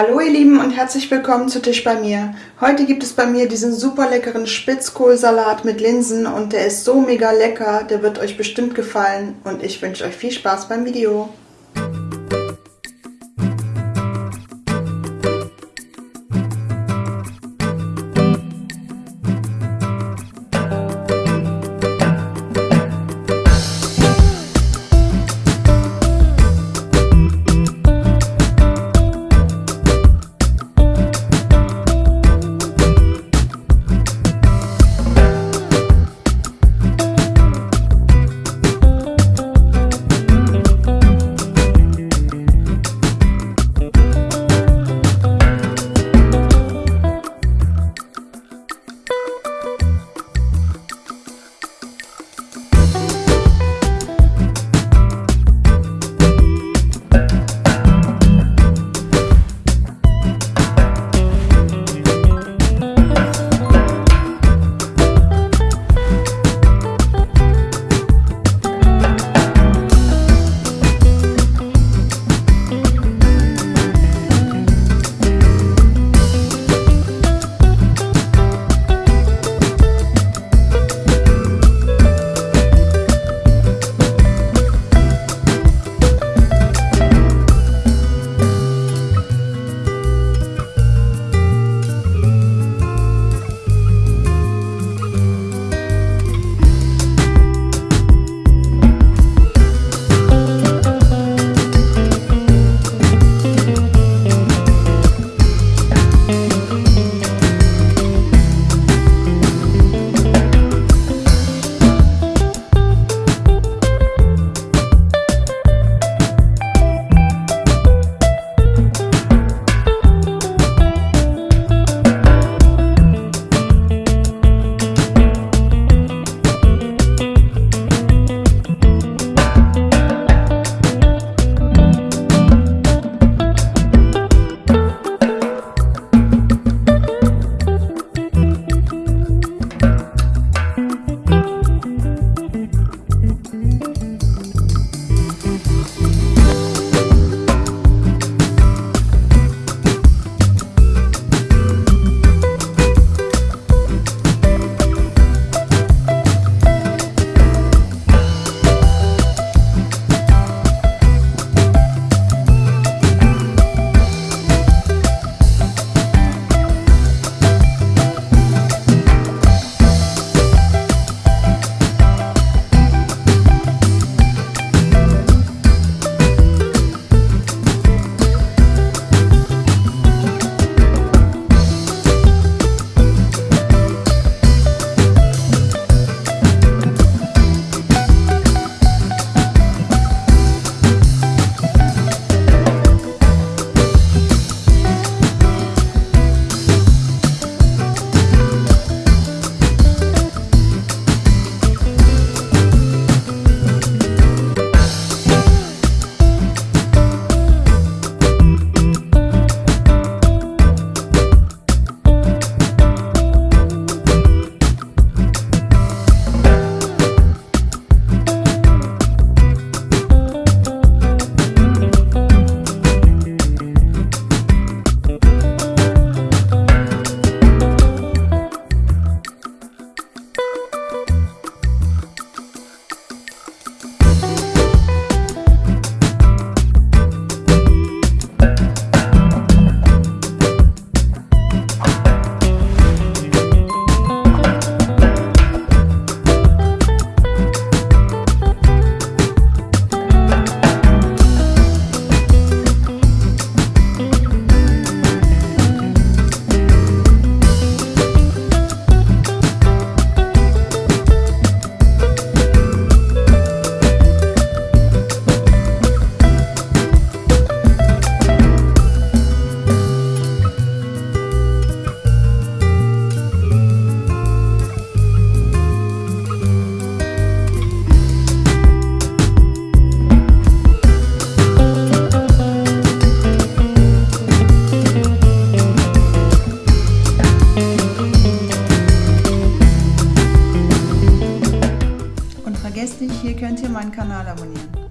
Hallo ihr Lieben und herzlich willkommen zu Tisch bei mir. Heute gibt es bei mir diesen super leckeren Spitzkohlsalat mit Linsen und der ist so mega lecker, der wird euch bestimmt gefallen und ich wünsche euch viel Spaß beim Video. Könnt ihr meinen Kanal abonnieren.